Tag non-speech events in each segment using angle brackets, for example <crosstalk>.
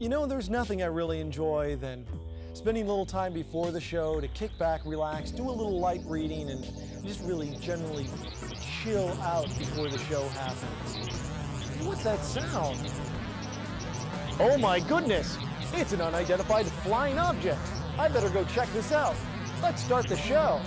You know, there's nothing I really enjoy than spending a little time before the show to kick back, relax, do a little light reading, and just really generally chill out before the show happens. What's that sound? Oh my goodness! It's an unidentified flying object. I better go check this out. Let's start the show.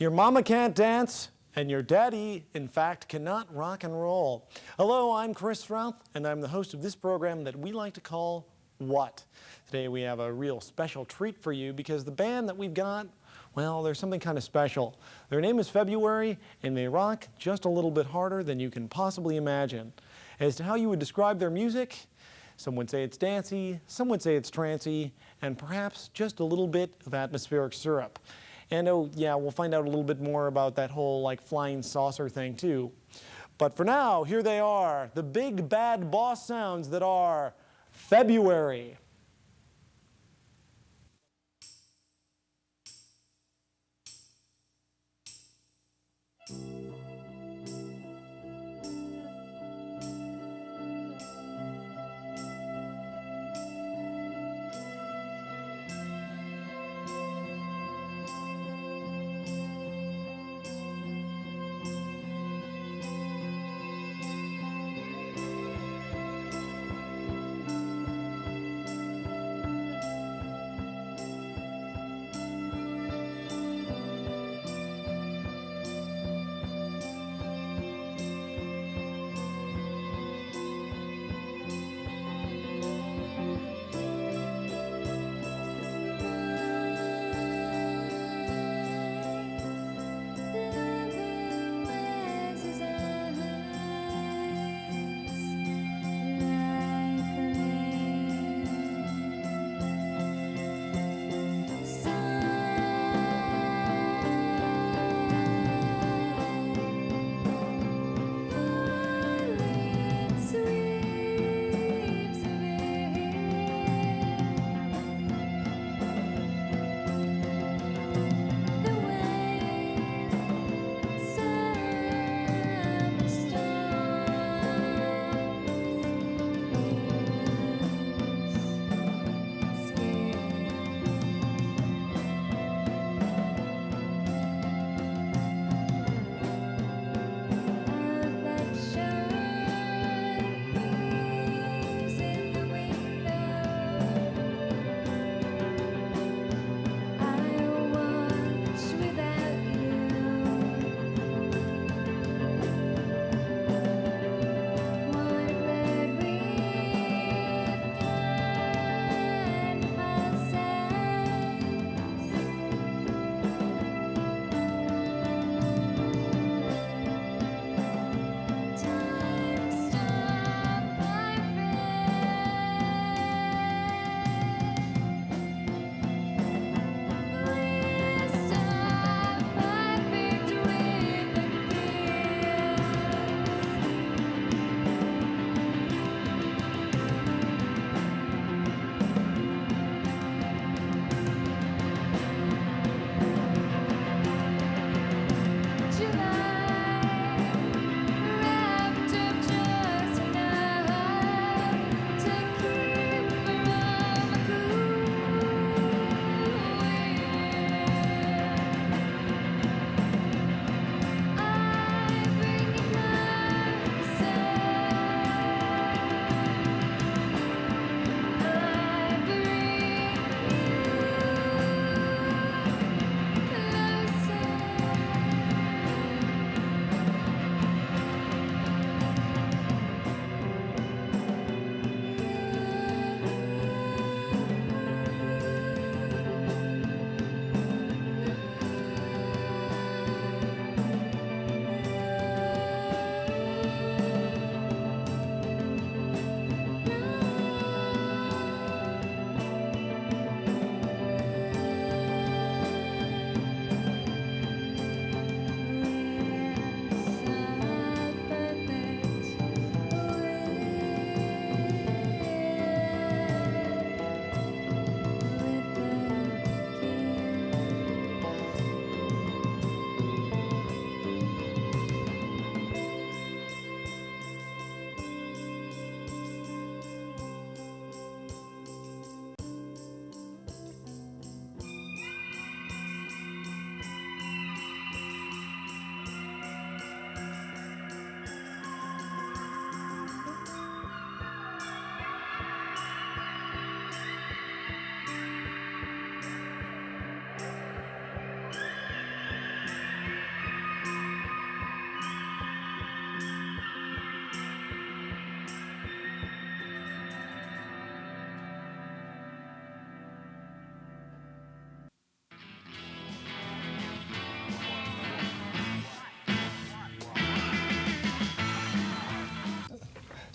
Your mama can't dance, and your daddy, in fact, cannot rock and roll. Hello, I'm Chris Routh, and I'm the host of this program that we like to call What? Today we have a real special treat for you because the band that we've got, well, there's something kind of special. Their name is February, and they rock just a little bit harder than you can possibly imagine. As to how you would describe their music, some would say it's dancey, some would say it's trancy, and perhaps just a little bit of atmospheric syrup. And oh yeah, we'll find out a little bit more about that whole like flying saucer thing too. But for now, here they are, the big bad boss sounds that are February.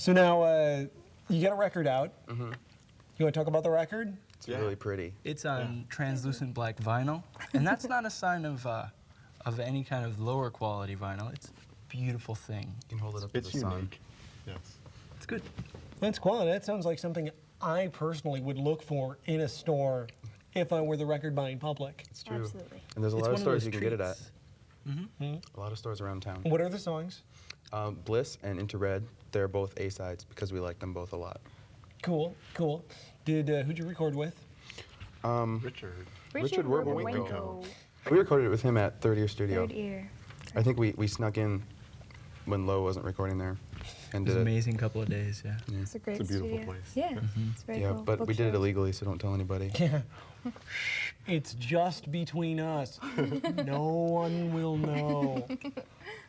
So now uh, you get a record out. Mm-hmm. You want to talk about the record? It's really pretty. It's on translucent black vinyl, and that's not a sign of uh, of any kind of lower quality vinyl. It's a beautiful thing. You can hold it up It's to the sun. unique. Yes. It's good. That's quality. That sounds like something I personally would look for in a store if I were the record buying public. It's true. Absolutely. And there's a It's lot one of stores those you can get it at. treats. A lot of stores around town. What are the songs? Um, Bliss and Into Red, they're both A sides because we like them both a lot. Cool, cool. Did uh, who'd you record with? Um, Richard. Richard Werwinkel. Werwinkel. We recorded it with him at Third Ear Studio. Third ear. I think we, we snuck in when Low wasn't recording there and It was did an it. amazing couple of days. Yeah. It's a great It's a beautiful studio. place. Yeah, it's very Yeah, cool. but we did it illegally, so don't tell anybody. <laughs> Yeah. It's just between us. <laughs> no one will know. <laughs>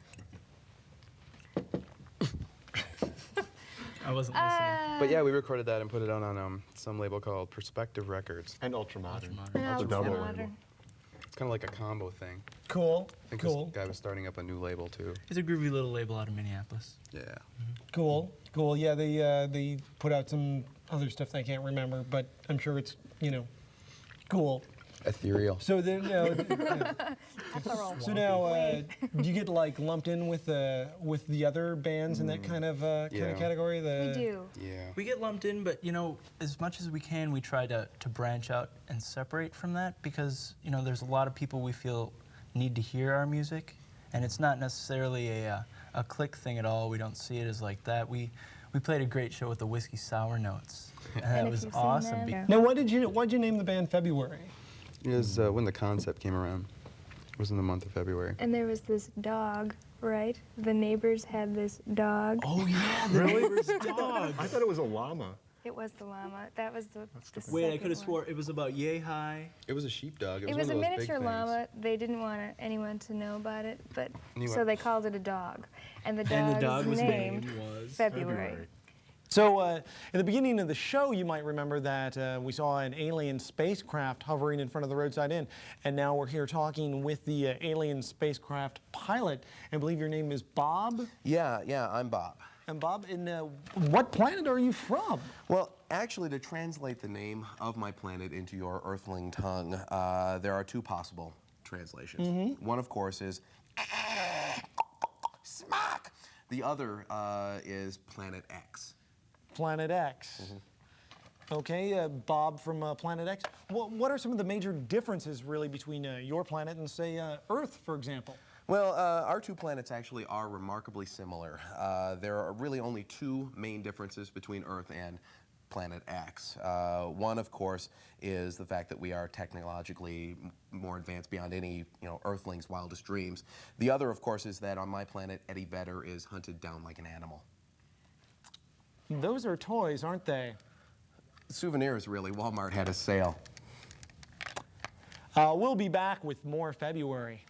I wasn't Uh, But yeah, we recorded that and put it out on um, some label called Perspective Records. And ultra modern. Ultramodern. No, That's it's double modern. It's kind of like a combo thing. Cool, I think cool, this guy was starting up a new label too. It's a groovy little label out of Minneapolis. Yeah. cool, cool. Yeah, they uh, they put out some other stuff that I can't remember, but I'm sure it's you know cool. Ethereal. So then, yeah. <laughs> So now, uh, do you get like lumped in with uh, with the other bands in that kind of uh, kind Yeah. of category? The We do. Yeah. We get lumped in, but you know, as much as we can, we try to, to branch out and separate from that because you know there's a lot of people we feel need to hear our music, and it's not necessarily a uh, a click thing at all. We don't see it as like that. We we played a great show with the whiskey sour notes, <laughs> and that was awesome. that, be- Now, why did you why did you name the band February? It was uh, when the concept came around. It was in the month of February. And there was this dog, right? The neighbors had this dog. Oh yeah, <laughs> the neighbor's dog. I thought it was a llama. It was the llama. That was the. the Wait, I could have swore it was about yay high. It was a sheepdog. It It was, was a one of those miniature llama. They didn't want anyone to know about it, but And you so they called it a dog, and the dog's And the dog was named named was February. So, uh, in the beginning of the show, you might remember that uh, we saw an alien spacecraft hovering in front of the roadside inn, and now we're here talking with the uh, alien spacecraft pilot. I believe your name is Bob. Yeah, yeah, I'm Bob. And Bob, in uh, what planet are you from? Well, actually, to translate the name of my planet into your earthling tongue, uh, there are two possible translations. One, of course, is <coughs> smack. The other uh, is Planet X. Planet X. Okay, uh, Bob from uh, Planet X. What, what are some of the major differences, really, between uh, your planet and, say, uh, Earth, for example? Well, uh, our two planets actually are remarkably similar. Uh, there are really only two main differences between Earth and Planet X. Uh, one, of course, is the fact that we are technologically m- more advanced beyond any, you know, Earthling's wildest dreams. The other, of course, is that on my planet, Eddie Vedder is hunted down like an animal. Those are toys, aren't they? Souvenirs, really. Walmart had a sale. Uh, we'll be back with more February.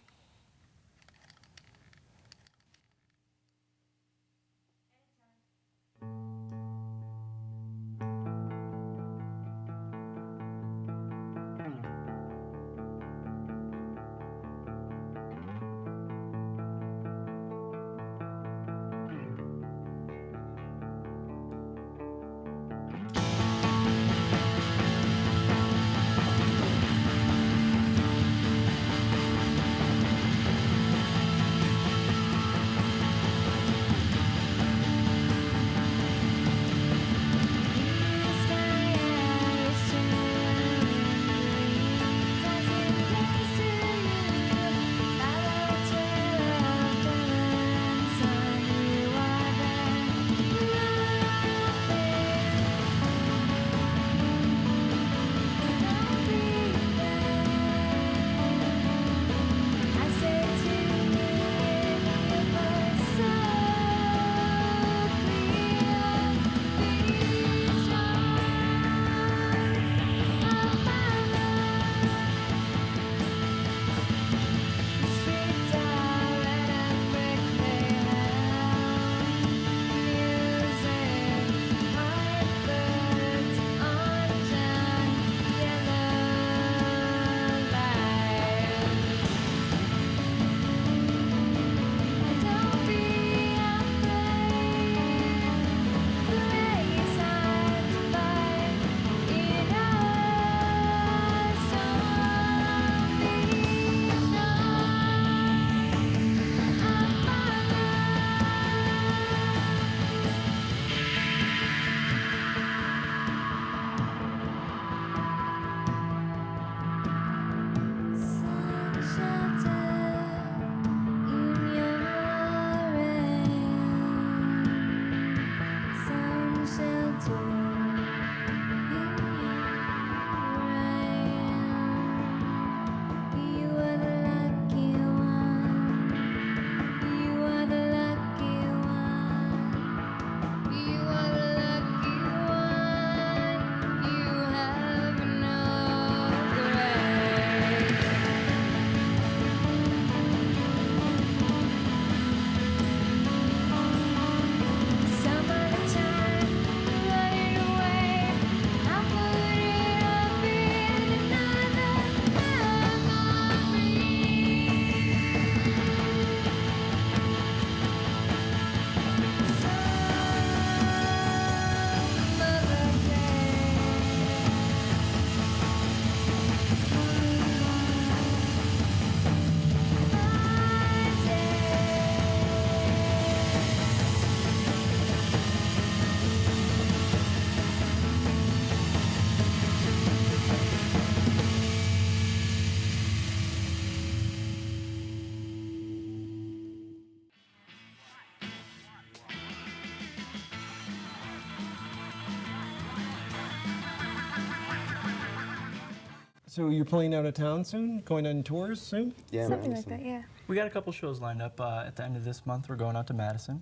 So you're playing out of town soon? Going on tours soon? Yeah, Something Madison. like that, yeah. We got a couple shows lined up uh, at the end of this month. We're going out to Madison,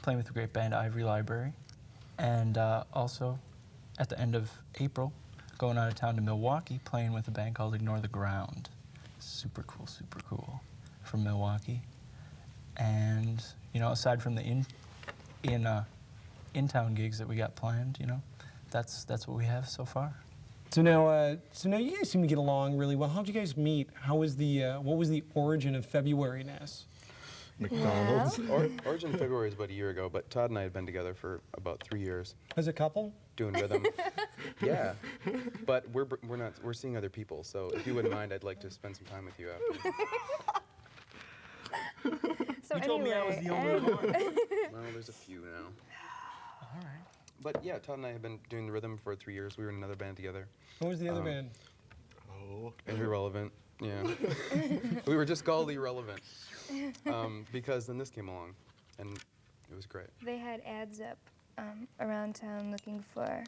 playing with the great band Ivory Library, and uh, also at the end of April, going out of town to Milwaukee, playing with a band called Ignore the Ground. Super cool, super cool, from Milwaukee. And you know, aside from the in in uh, in town gigs that we got planned, you know, that's that's what we have so far. So now, uh, so now you guys seem to get along really well. How'd you guys meet? How was the, uh, what was the origin of February-ness? McDonald's. Or, Origin February is about a year ago, but Todd and I had been together for about three years As a couple? doing rhythm. <laughs> yeah, but we're we're not we're seeing other people. So if you wouldn't mind, I'd like to spend some time with you after. <laughs> So You told me I was the only one. <laughs> well, there's a few now. All right. But yeah, Todd and I have been doing the rhythm for three years. We were in another band together. What was the other Um, band? Oh. Irrelevant. Yeah. <laughs> we were just called irrelevant <laughs> um, because then this came along, and it was great. They had ads up um, around town looking for.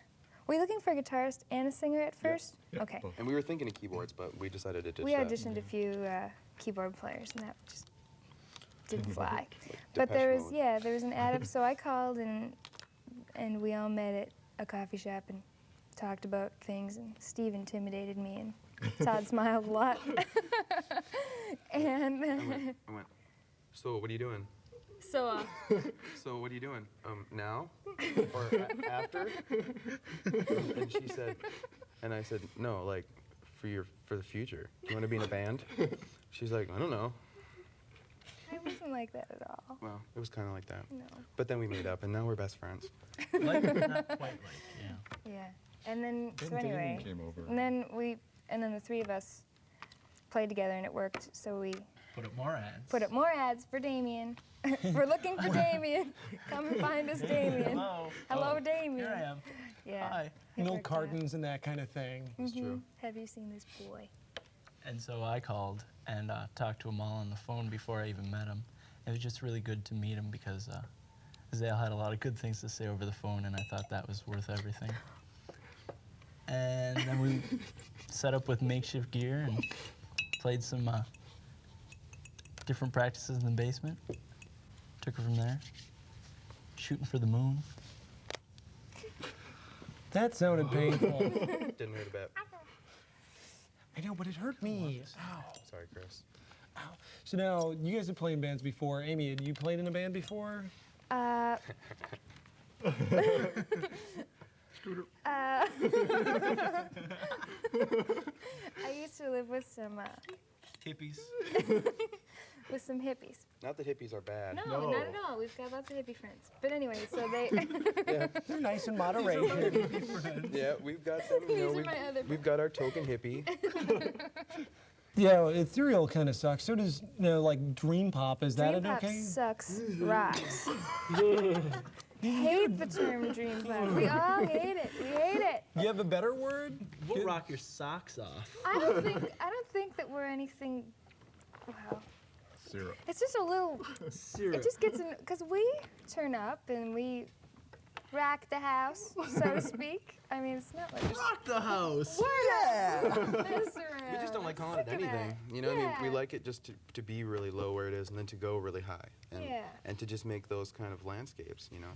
Were you looking for a guitarist and a singer at first? Yeah, Okay. And we were thinking of keyboards, but we decided to ditch We that. auditioned a few uh, keyboard players, and that just didn't <laughs> fly. Like But there was, Mode. yeah, there was an ad up, so I called and and we all met at a coffee shop and talked about things. And Steve intimidated me, and <laughs> Todd smiled a lot. <laughs> and I went, I went, <laughs> so what are you doing? so uh, So what are you doing? Um, now or a- after? and she said, and I said, no, like for your for the future. Do you want to be in a band? She's like, I don't know. I wasn't like that at all. Well, it was kind of like that. No. But then we made up, and now we're best friends. Like, not quite like, <laughs> yeah. Yeah. And then Then Damien anyway, came over. and then we and then the three of us played together and it worked. So we Put up more ads. put up more ads for Damien. <laughs> We're looking for Damien. Come and find us, Damien. Hello. Hello, Oh, Damien. Here I am. Yeah. Hi. it Milk worked out. cartons and that kind of thing. It's true. Mhm. Have you seen this boy? And so I called and uh, talked to him all on the phone before I even met him. It was just really good to meet him because uh, Zale had a lot of good things to say over the phone, and I thought that was worth everything. And then we <laughs> set up with makeshift gear and played some uh, different practices in the basement. Took her from there, shooting for the moon. That sounded painful. <laughs> Didn't hurt a bit. I know, but it hurt me. Ow. Sorry, Chris. So now, you guys have played in bands before. Amy, had you played in a band before? Uh. Scooter. <laughs> uh, <laughs> I used to live with some uh, Hippies. <laughs> with some hippies. Not that hippies are bad. No, No. not at all. We've got lots of hippie friends. But anyway, so they. <laughs> yeah. They're nice in moderation. <laughs> Yeah, we've got them. You These know, are we've, my other we've got our token hippie. <laughs> yeah, ethereal kind of sucks. So does, you know, like dream pop. Is that dream an pop okay? sucks rocks. hate the term dream pop. We all hate it. We hate it. You have a better word? We'll rock your socks off. I don't think I don't think that we're anything. Wow. Zero. It's just a little. <laughs> Syrup. It just gets in because we turn up and we rack the house, so to speak. I mean, it's not like Rock the house. Yeah. <laughs> We just don't like calling it anything. it. You know, what I mean, we like it just to, to be really low where it is, and then to go really high, and Yeah. and to just make those kind of landscapes. You know.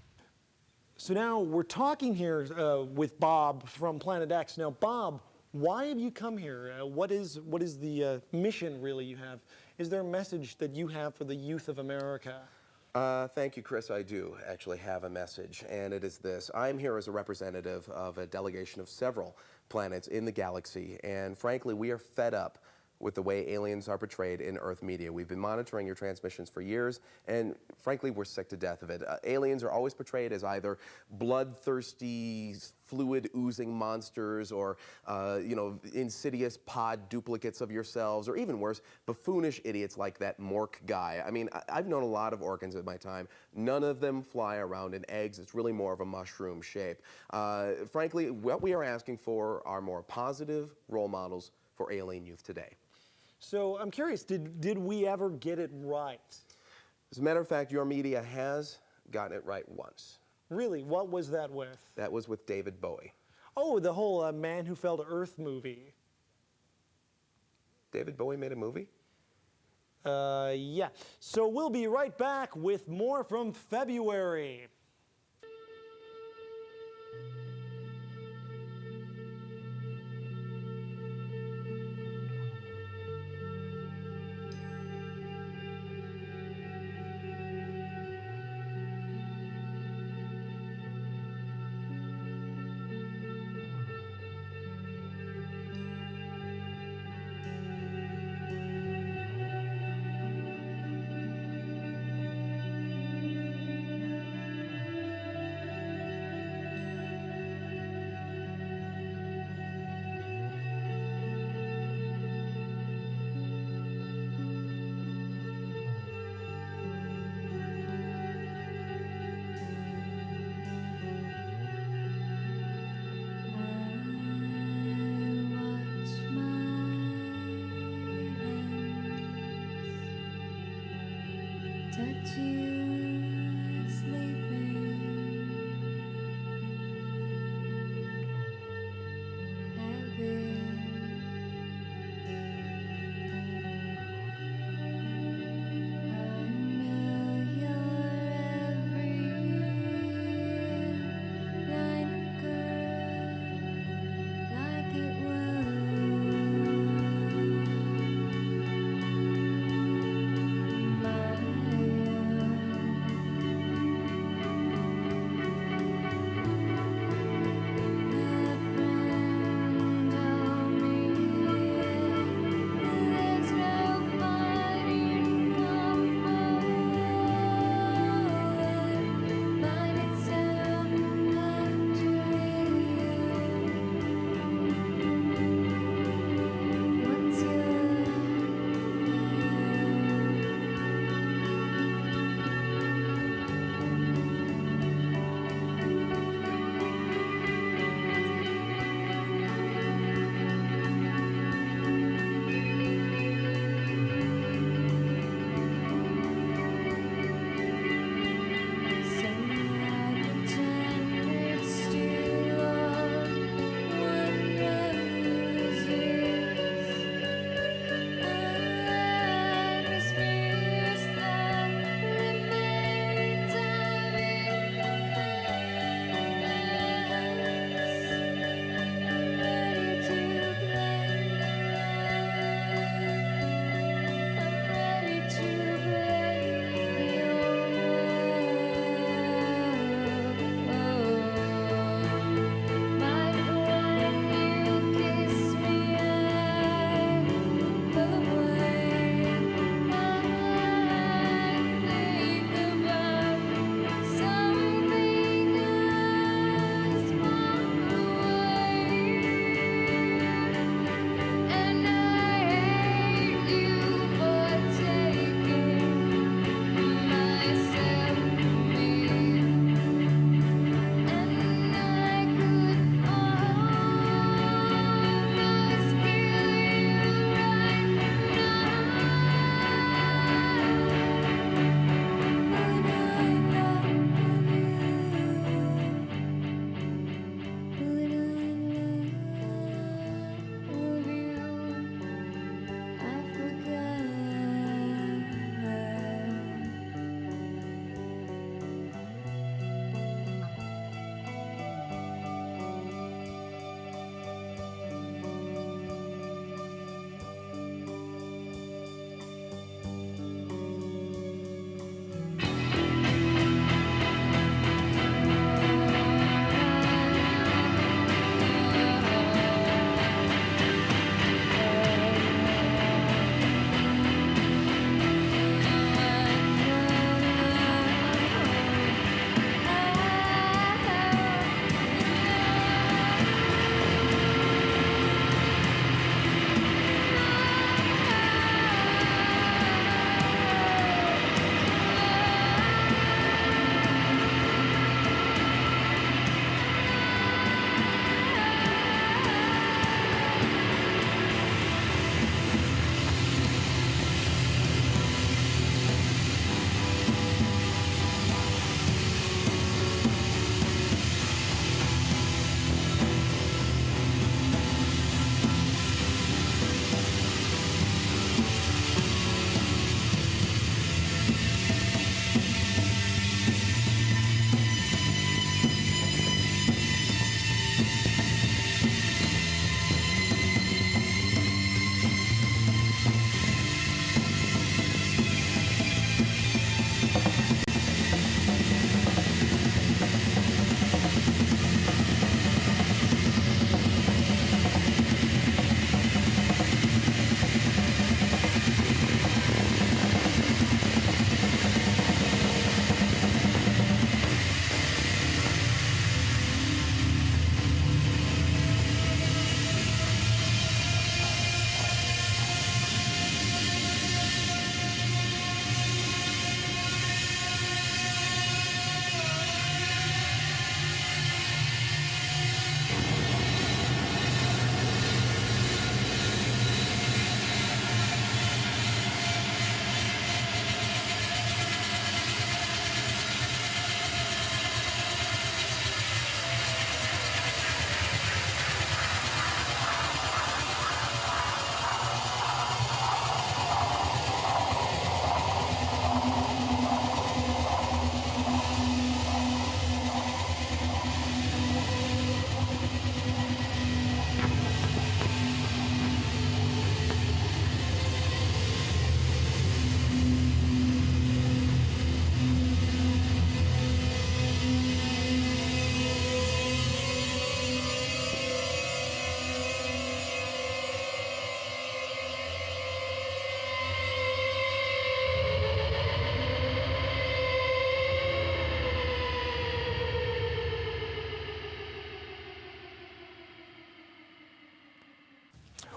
So now we're talking here uh, with Bob from Planet X. Now, Bob, why have you come here? Uh, what is what is the uh, mission really you have? Is there a message that you have for the youth of America? Uh, thank you, Chris. I do actually have a message, and it is this. I'm here as a representative of a delegation of several planets in the galaxy, and frankly, we are fed up with the way aliens are portrayed in Earth media. We've been monitoring your transmissions for years, and frankly, we're sick to death of it. Uh, aliens are always portrayed as either bloodthirsty, fluid oozing monsters, or uh, you know, insidious pod duplicates of yourselves, or even worse, buffoonish idiots like that Mork guy. I mean, I- I've known a lot of Orkans in my time. None of them fly around in eggs. It's really more of a mushroom shape. Uh, frankly, what we are asking for are more positive role models for alien youth today. So I'm curious, did, did we ever get it right? As a matter of fact, your media has gotten it right once. Really, what was that with? That was with David Bowie. Oh, the whole uh, Man Who Fell to Earth movie. David Bowie made a movie? Uh, yeah. So we'll be right back with more from February.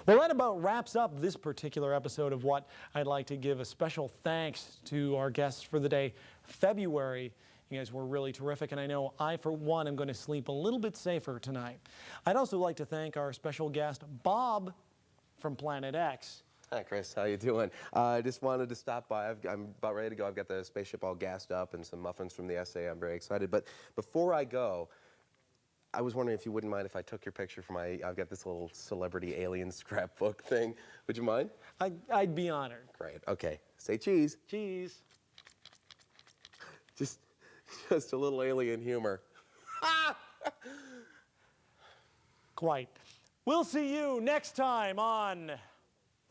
Well, that about wraps up this particular episode of What. I'd like to give a special thanks to our guests for the day. February, you guys were really terrific, and I know I, for one, am going to sleep a little bit safer tonight. I'd also like to thank our special guest, Bob from Planet X. Hi, Chris. How you doing? Uh, I just wanted to stop by. I've, I'm about ready to go. I've got the spaceship all gassed up and some muffins from the SA. I'm very excited. But before I go, I was wondering if you wouldn't mind if I took your picture for my. I've got this little celebrity alien <laughs> scrapbook thing. Would you mind? I, I'd be honored. Great. Okay. Say cheese. Cheese. <laughs> Just, just a little alien humor. <laughs> Quite. We'll see you next time on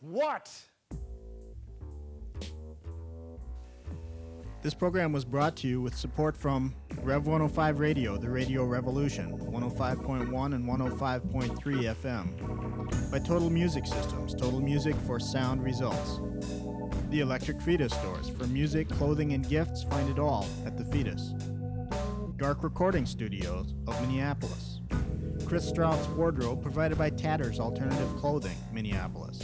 What? This program was brought to you with support from Rev 105 Radio, the Radio Revolution, 105.1 and 105.3 FM. By Total Music Systems, total music for sound results. The Electric Fetus Stores, for music, clothing, and gifts, find it all at the Fetus. Dark Recording Studios of Minneapolis. Chris Strauss Wardrobe, provided by Tatters Alternative Clothing, Minneapolis.